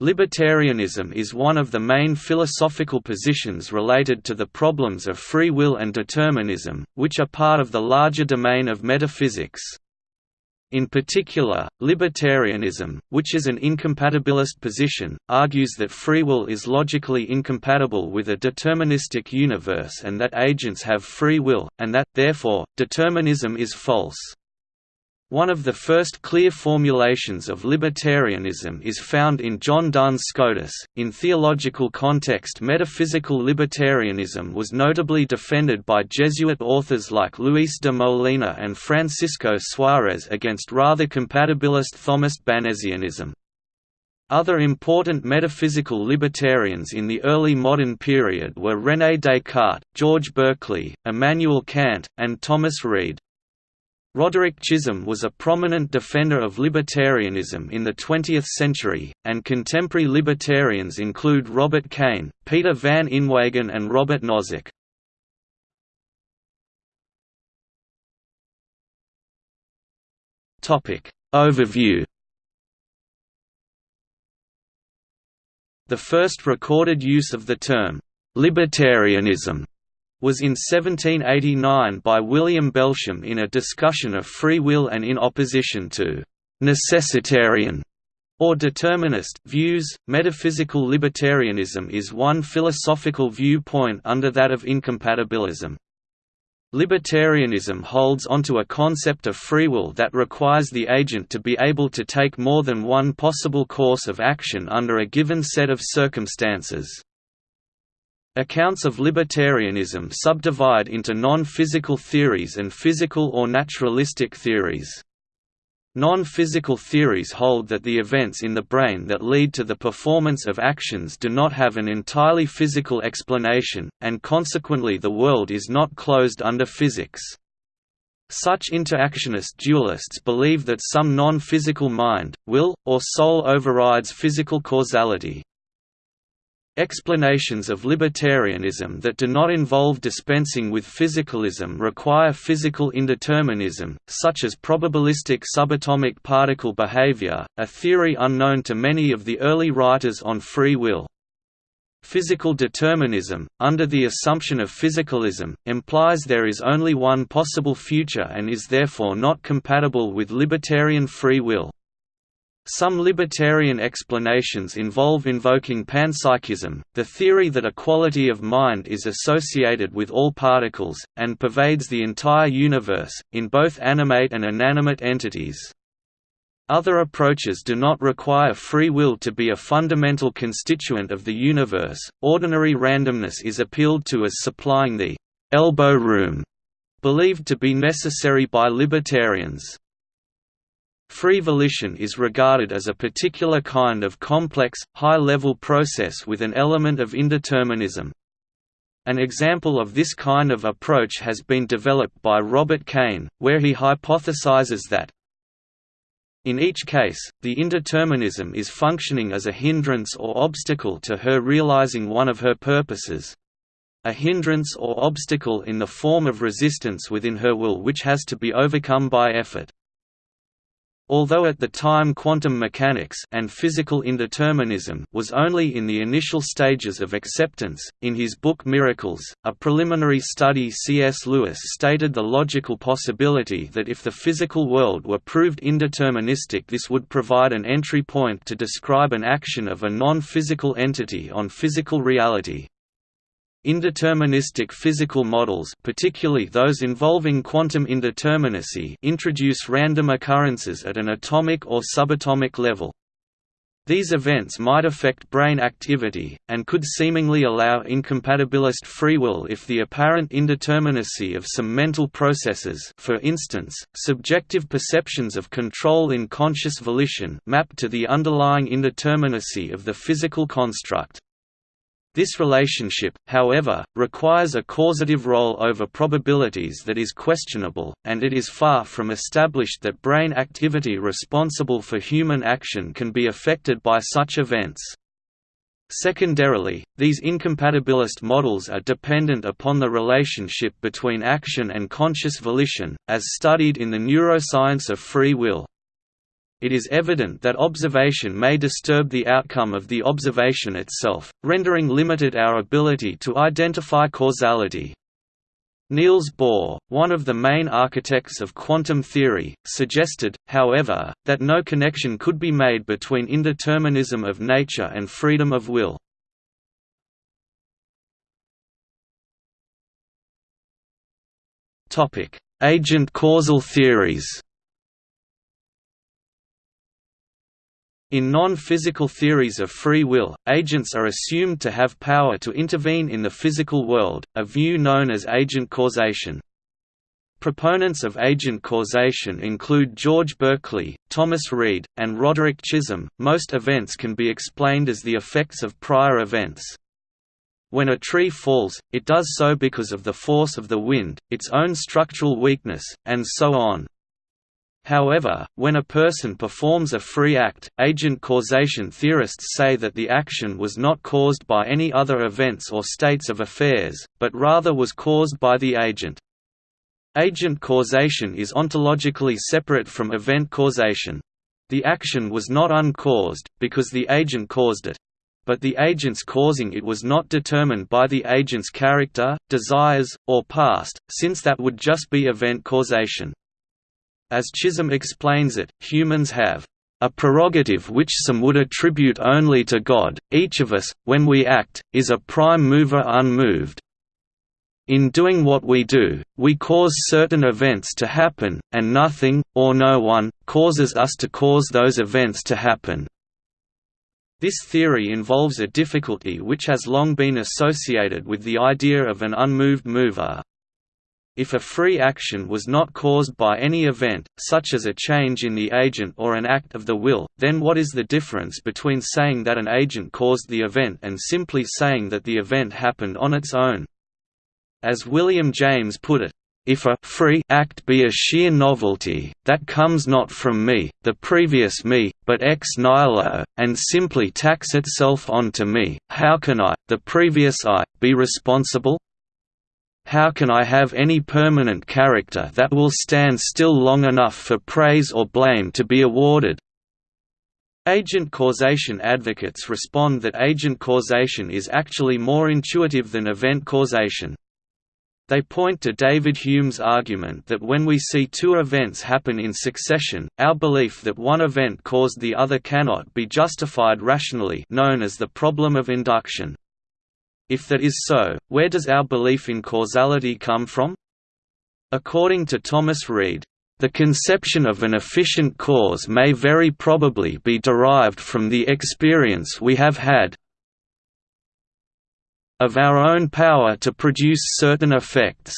Libertarianism is one of the main philosophical positions related to the problems of free will and determinism, which are part of the larger domain of metaphysics. In particular, libertarianism, which is an incompatibilist position, argues that free will is logically incompatible with a deterministic universe and that agents have free will, and that, therefore, determinism is false. One of the first clear formulations of libertarianism is found in John Duns Scotus. In theological context, metaphysical libertarianism was notably defended by Jesuit authors like Luis de Molina and Francisco Suarez against rather compatibilist Thomist Banesianism. Other important metaphysical libertarians in the early modern period were René Descartes, George Berkeley, Immanuel Kant, and Thomas Reid. Roderick Chisholm was a prominent defender of libertarianism in the 20th century, and contemporary libertarians include Robert Kane, Peter van Inwagen and Robert Nozick. Overview The first recorded use of the term, "'libertarianism' was in 1789 by William Belsham in a discussion of free will and in opposition to «necessitarian» or determinist views. Metaphysical libertarianism is one philosophical viewpoint under that of incompatibilism. Libertarianism holds onto a concept of free will that requires the agent to be able to take more than one possible course of action under a given set of circumstances. Accounts of libertarianism subdivide into non-physical theories and physical or naturalistic theories. Non-physical theories hold that the events in the brain that lead to the performance of actions do not have an entirely physical explanation, and consequently the world is not closed under physics. Such interactionist dualists believe that some non-physical mind, will, or soul overrides physical causality. Explanations of libertarianism that do not involve dispensing with physicalism require physical indeterminism, such as probabilistic subatomic particle behavior, a theory unknown to many of the early writers on free will. Physical determinism, under the assumption of physicalism, implies there is only one possible future and is therefore not compatible with libertarian free will. Some libertarian explanations involve invoking panpsychism, the theory that a quality of mind is associated with all particles, and pervades the entire universe, in both animate and inanimate entities. Other approaches do not require free will to be a fundamental constituent of the universe. Ordinary randomness is appealed to as supplying the elbow room believed to be necessary by libertarians. Free volition is regarded as a particular kind of complex, high-level process with an element of indeterminism. An example of this kind of approach has been developed by Robert Kane, where he hypothesizes that in each case, the indeterminism is functioning as a hindrance or obstacle to her realizing one of her purposes, a hindrance or obstacle in the form of resistance within her will which has to be overcome by effort. Although at the time quantum mechanics and physical indeterminism was only in the initial stages of acceptance, in his book Miracles, a preliminary study C.S. Lewis stated the logical possibility that if the physical world were proved indeterministic this would provide an entry point to describe an action of a non-physical entity on physical reality. Indeterministic physical models particularly those involving quantum indeterminacy introduce random occurrences at an atomic or subatomic level. These events might affect brain activity, and could seemingly allow incompatibilist free will if the apparent indeterminacy of some mental processes for instance, subjective perceptions of control in conscious volition map to the underlying indeterminacy of the physical construct. This relationship, however, requires a causative role over probabilities that is questionable, and it is far from established that brain activity responsible for human action can be affected by such events. Secondarily, these incompatibilist models are dependent upon the relationship between action and conscious volition, as studied in the neuroscience of free will. It is evident that observation may disturb the outcome of the observation itself, rendering limited our ability to identify causality. Niels Bohr, one of the main architects of quantum theory, suggested, however, that no connection could be made between indeterminism of nature and freedom of will. Agent causal theories In non-physical theories of free will, agents are assumed to have power to intervene in the physical world, a view known as agent causation. Proponents of agent causation include George Berkeley, Thomas Reid, and Roderick Chisholm. Most events can be explained as the effects of prior events. When a tree falls, it does so because of the force of the wind, its own structural weakness, and so on. However, when a person performs a free act, agent causation theorists say that the action was not caused by any other events or states of affairs, but rather was caused by the agent. Agent causation is ontologically separate from event causation. The action was not uncaused, because the agent caused it. But the agent's causing it was not determined by the agent's character, desires, or past, since that would just be event causation. As Chisholm explains it, humans have a prerogative which some would attribute only to God, each of us, when we act, is a prime mover unmoved. In doing what we do, we cause certain events to happen, and nothing, or no one, causes us to cause those events to happen. This theory involves a difficulty which has long been associated with the idea of an unmoved mover, if a free action was not caused by any event, such as a change in the agent or an act of the will, then what is the difference between saying that an agent caused the event and simply saying that the event happened on its own? As William James put it, if a free act be a sheer novelty, that comes not from me, the previous me, but ex nihilo, and simply tacks itself on to me, how can I, the previous I, be responsible? How can I have any permanent character that will stand still long enough for praise or blame to be awarded? Agent causation advocates respond that agent causation is actually more intuitive than event causation. They point to David Hume's argument that when we see two events happen in succession, our belief that one event caused the other cannot be justified rationally known as the problem of induction. If that is so, where does our belief in causality come from? According to Thomas Reid, the conception of an efficient cause may very probably be derived from the experience we have had of our own power to produce certain effects.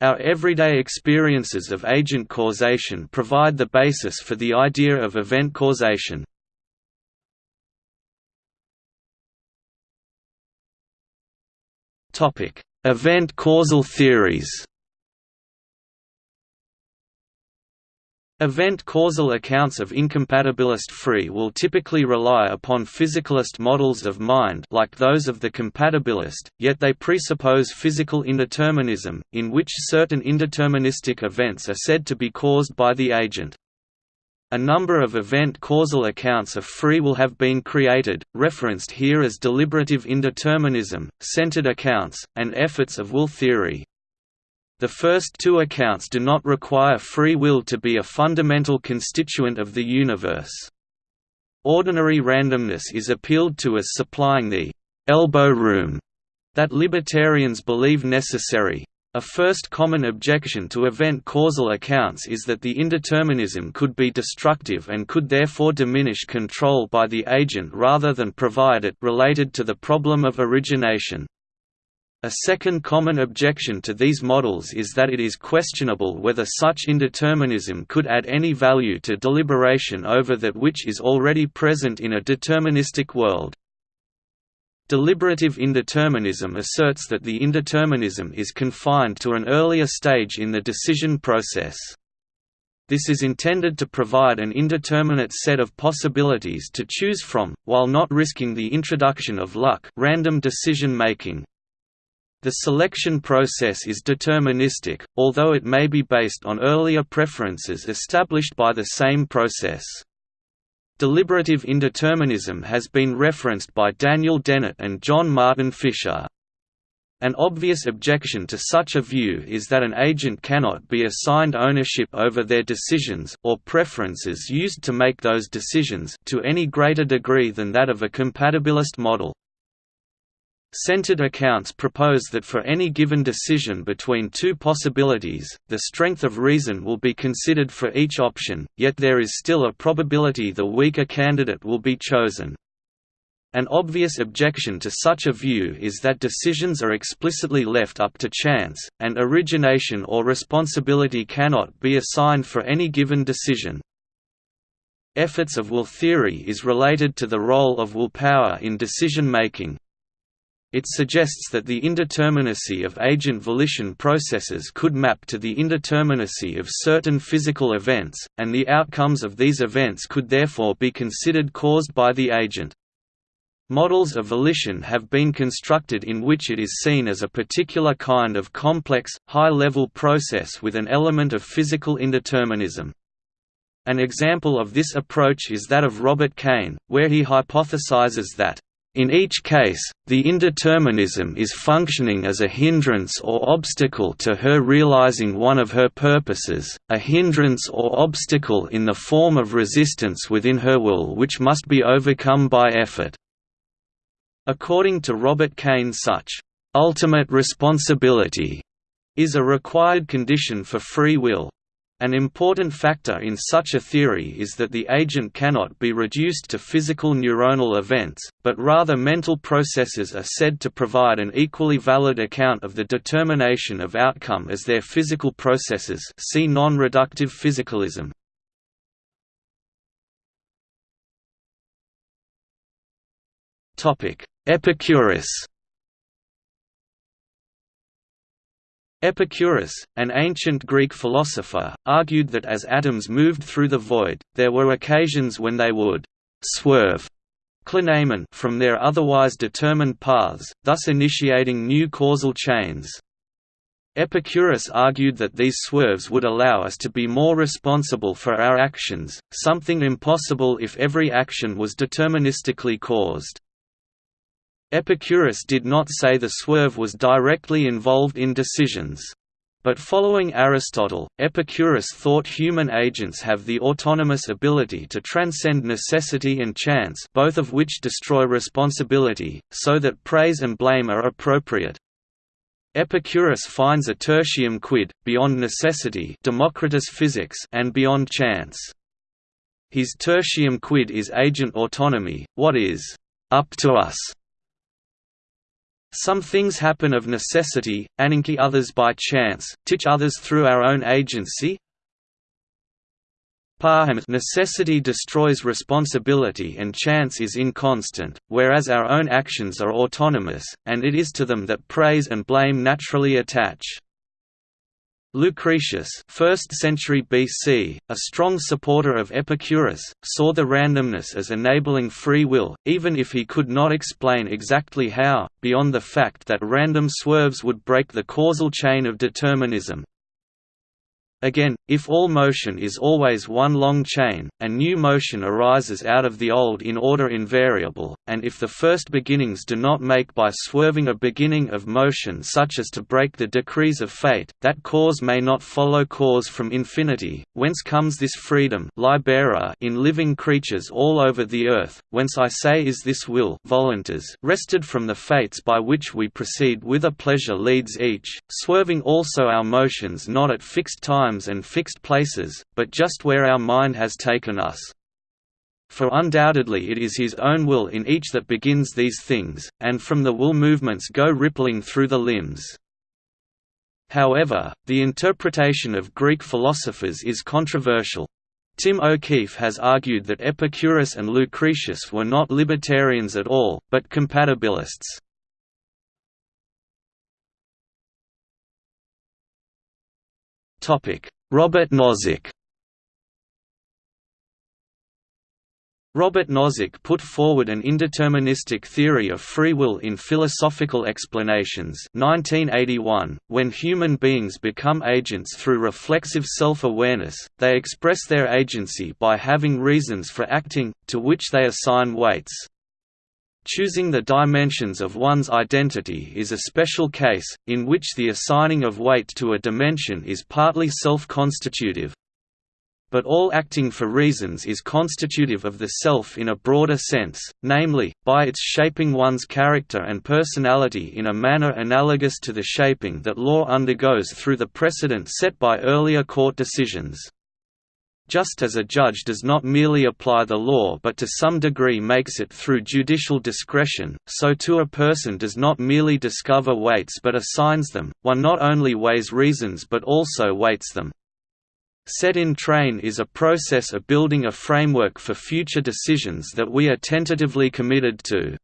Our everyday experiences of agent causation provide the basis for the idea of event causation. Event causal theories. Event causal accounts of incompatibilist free will typically rely upon physicalist models of mind like those of the compatibilist, yet they presuppose physical indeterminism, in which certain indeterministic events are said to be caused by the agent. A number of event-causal accounts of free will have been created, referenced here as deliberative indeterminism, centered accounts, and efforts of will theory. The first two accounts do not require free will to be a fundamental constituent of the universe. Ordinary randomness is appealed to as supplying the «elbow room» that libertarians believe necessary, a first common objection to event causal accounts is that the indeterminism could be destructive and could therefore diminish control by the agent rather than provide it related to the problem of origination. A second common objection to these models is that it is questionable whether such indeterminism could add any value to deliberation over that which is already present in a deterministic world. Deliberative indeterminism asserts that the indeterminism is confined to an earlier stage in the decision process. This is intended to provide an indeterminate set of possibilities to choose from, while not risking the introduction of luck random decision making. The selection process is deterministic, although it may be based on earlier preferences established by the same process. Deliberative indeterminism has been referenced by Daniel Dennett and John Martin Fischer. An obvious objection to such a view is that an agent cannot be assigned ownership over their decisions or preferences used to make those decisions to any greater degree than that of a compatibilist model. Centered accounts propose that for any given decision between two possibilities, the strength of reason will be considered for each option, yet there is still a probability the weaker candidate will be chosen. An obvious objection to such a view is that decisions are explicitly left up to chance, and origination or responsibility cannot be assigned for any given decision. Efforts of will theory is related to the role of willpower in decision-making. It suggests that the indeterminacy of agent volition processes could map to the indeterminacy of certain physical events, and the outcomes of these events could therefore be considered caused by the agent. Models of volition have been constructed in which it is seen as a particular kind of complex, high-level process with an element of physical indeterminism. An example of this approach is that of Robert Kane, where he hypothesizes that in each case, the indeterminism is functioning as a hindrance or obstacle to her realizing one of her purposes, a hindrance or obstacle in the form of resistance within her will which must be overcome by effort. According to Robert Kane such, "...ultimate responsibility," is a required condition for free will. An important factor in such a theory is that the agent cannot be reduced to physical neuronal events, but rather mental processes are said to provide an equally valid account of the determination of outcome as their physical processes see non-reductive physicalism. Epicurus Epicurus, an ancient Greek philosopher, argued that as atoms moved through the void, there were occasions when they would «swerve» from their otherwise determined paths, thus initiating new causal chains. Epicurus argued that these swerves would allow us to be more responsible for our actions, something impossible if every action was deterministically caused. Epicurus did not say the swerve was directly involved in decisions. But following Aristotle, Epicurus thought human agents have the autonomous ability to transcend necessity and chance both of which destroy responsibility, so that praise and blame are appropriate. Epicurus finds a tertium quid, beyond necessity Democritus physics and beyond chance. His tertium quid is agent autonomy, what is «up to us» Some things happen of necessity, ananke others by chance, teach others through our own agency. Necessity destroys responsibility and chance is inconstant, whereas our own actions are autonomous, and it is to them that praise and blame naturally attach. Lucretius 1st century BC, a strong supporter of Epicurus, saw the randomness as enabling free will, even if he could not explain exactly how, beyond the fact that random swerves would break the causal chain of determinism. Again, if all motion is always one long chain, and new motion arises out of the old in order invariable, and if the first beginnings do not make by swerving a beginning of motion such as to break the decrees of fate, that cause may not follow cause from infinity, whence comes this freedom libera in living creatures all over the earth, whence I say is this will voluntas wrested from the fates by which we proceed whither pleasure leads each, swerving also our motions not at fixed times times and fixed places, but just where our mind has taken us. For undoubtedly it is his own will in each that begins these things, and from the will movements go rippling through the limbs. However, the interpretation of Greek philosophers is controversial. Tim O'Keefe has argued that Epicurus and Lucretius were not libertarians at all, but compatibilists. Robert Nozick Robert Nozick put forward an indeterministic theory of free will in Philosophical Explanations 1981. .When human beings become agents through reflexive self-awareness, they express their agency by having reasons for acting, to which they assign weights. Choosing the dimensions of one's identity is a special case, in which the assigning of weight to a dimension is partly self-constitutive, but all acting for reasons is constitutive of the self in a broader sense, namely, by its shaping one's character and personality in a manner analogous to the shaping that law undergoes through the precedent set by earlier court decisions. Just as a judge does not merely apply the law but to some degree makes it through judicial discretion, so too a person does not merely discover weights but assigns them, one not only weighs reasons but also weights them. Set in train is a process of building a framework for future decisions that we are tentatively committed to.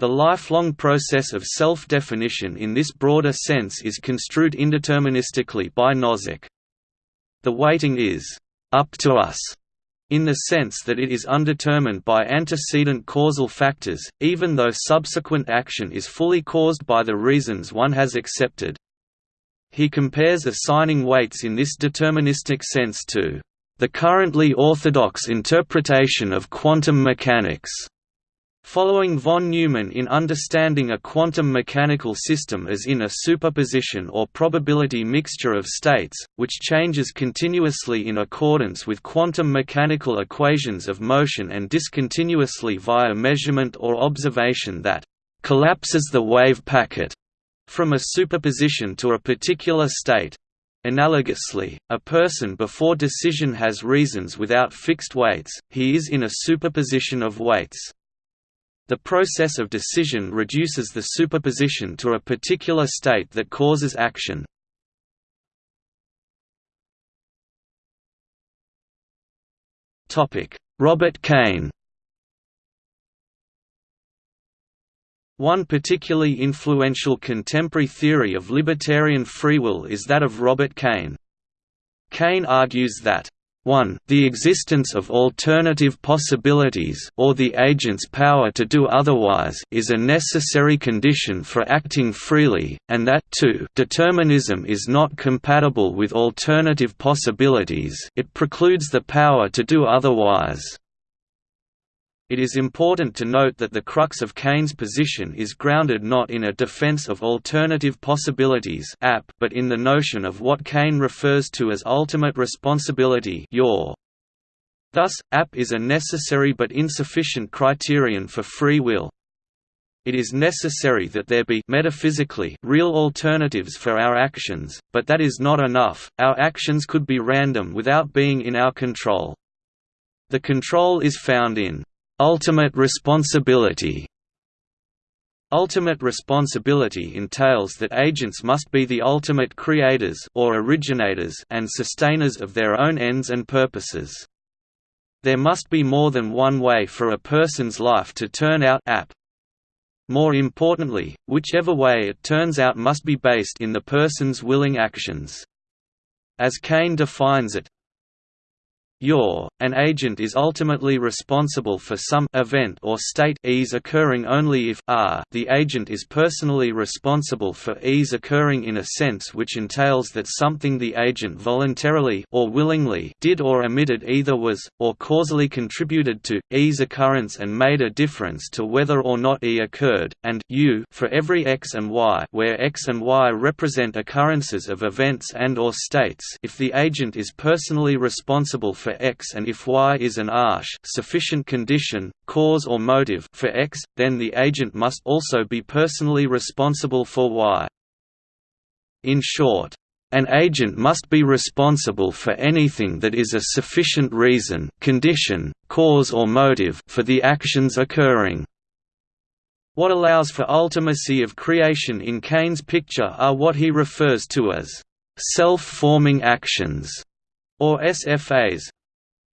The lifelong process of self-definition in this broader sense is construed indeterministically by Nozick. The weighting is «up to us» in the sense that it is undetermined by antecedent causal factors, even though subsequent action is fully caused by the reasons one has accepted. He compares assigning weights in this deterministic sense to the currently orthodox interpretation of quantum mechanics. Following von Neumann in understanding a quantum mechanical system as in a superposition or probability mixture of states, which changes continuously in accordance with quantum mechanical equations of motion and discontinuously via measurement or observation that collapses the wave packet from a superposition to a particular state. Analogously, a person before decision has reasons without fixed weights, he is in a superposition of weights. The process of decision reduces the superposition to a particular state that causes action. Robert Kane One particularly influential contemporary theory of libertarian free will is that of Robert Kane. Kane argues that 1. The existence of alternative possibilities or the agent's power to do otherwise is a necessary condition for acting freely, and that 2. Determinism is not compatible with alternative possibilities it precludes the power to do otherwise. It is important to note that the crux of Kane's position is grounded not in a defense of alternative possibilities but in the notion of what Kane refers to as ultimate responsibility Thus, AP is a necessary but insufficient criterion for free will. It is necessary that there be metaphysically real alternatives for our actions, but that is not enough, our actions could be random without being in our control. The control is found in Ultimate responsibility Ultimate responsibility entails that agents must be the ultimate creators or originators and sustainers of their own ends and purposes. There must be more than one way for a person's life to turn out AP. More importantly, whichever way it turns out must be based in the person's willing actions. As Kane defines it, your, an agent is ultimately responsible for some event or state E's occurring only if r the agent is personally responsible for E's occurring in a sense which entails that something the agent voluntarily or willingly did or omitted either was, or causally contributed to, E's occurrence and made a difference to whether or not e occurred, and u for every x and y where x and y represent occurrences of events and or states. If the agent is personally responsible for X and if Y is an arch sufficient condition, cause or motive for X, then the agent must also be personally responsible for Y. In short, an agent must be responsible for anything that is a sufficient reason condition, cause or motive for the actions occurring. What allows for ultimacy of creation in Kane's picture are what he refers to as self-forming actions, or SFAs,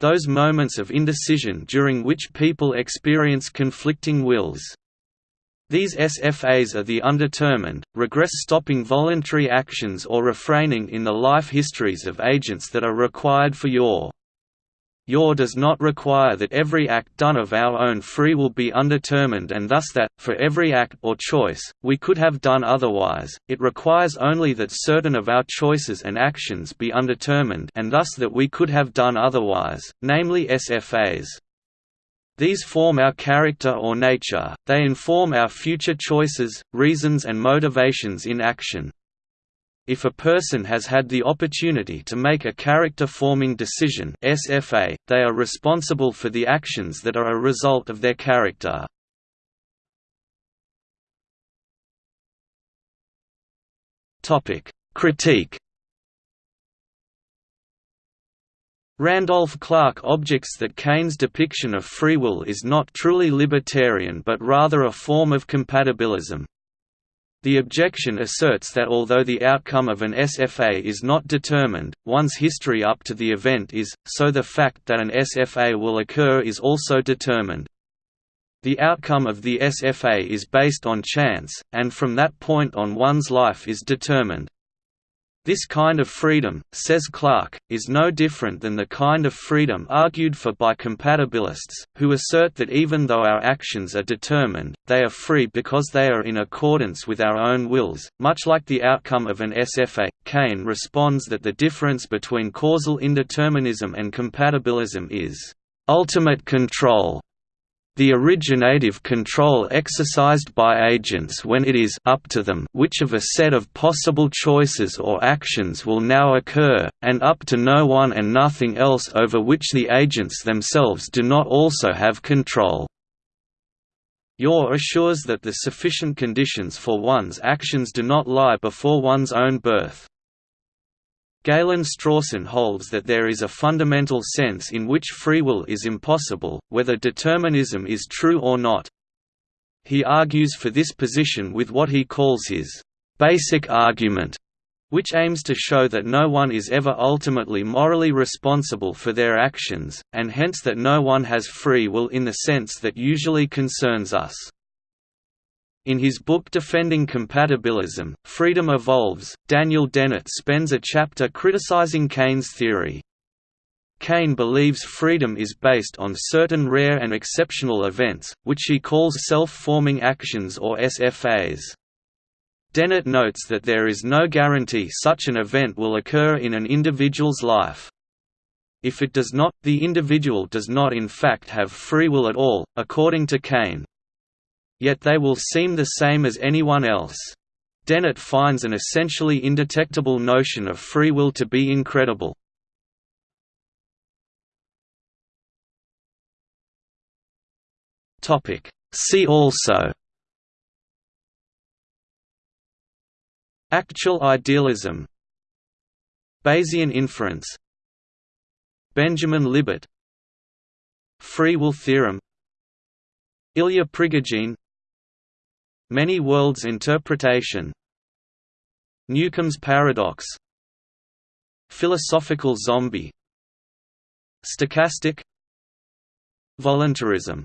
those moments of indecision during which people experience conflicting wills. These SFAs are the undetermined, regress-stopping voluntary actions or refraining in the life histories of agents that are required for UR UR does not require that every act done of our own free will be undetermined and thus that, for every act or choice, we could have done otherwise, it requires only that certain of our choices and actions be undetermined and thus that we could have done otherwise, namely SFAs. These form our character or nature, they inform our future choices, reasons and motivations in action. If a person has had the opportunity to make a character-forming decision SFA, they are responsible for the actions that are a result of their character. Critique Randolph Clarke objects that Kane's depiction of free will is not truly libertarian but rather a form of compatibilism. The objection asserts that although the outcome of an SFA is not determined, one's history up to the event is, so the fact that an SFA will occur is also determined. The outcome of the SFA is based on chance, and from that point on one's life is determined. This kind of freedom, says Clarke, is no different than the kind of freedom argued for by compatibilists, who assert that even though our actions are determined, they are free because they are in accordance with our own wills. Much like the outcome of an SFA, Kane responds that the difference between causal indeterminism and compatibilism is ultimate control the originative control exercised by agents when it is up to them which of a set of possible choices or actions will now occur, and up to no one and nothing else over which the agents themselves do not also have control. UR assures that the sufficient conditions for one's actions do not lie before one's own birth. Galen Strawson holds that there is a fundamental sense in which free will is impossible, whether determinism is true or not. He argues for this position with what he calls his basic argument, which aims to show that no one is ever ultimately morally responsible for their actions, and hence that no one has free will in the sense that usually concerns us. In his book Defending Compatibilism, Freedom Evolves, Daniel Dennett spends a chapter criticizing Kane's theory. Kane believes freedom is based on certain rare and exceptional events, which he calls self-forming actions or SFAs. Dennett notes that there is no guarantee such an event will occur in an individual's life. If it does not, the individual does not in fact have free will at all, according to Kane yet they will seem the same as anyone else. Dennett finds an essentially indetectable notion of free will to be incredible. See also Actual idealism Bayesian inference Benjamin Libet Free will theorem Ilya Prigogine Many worlds interpretation. Newcomb's paradox. Philosophical zombie. Stochastic. Voluntarism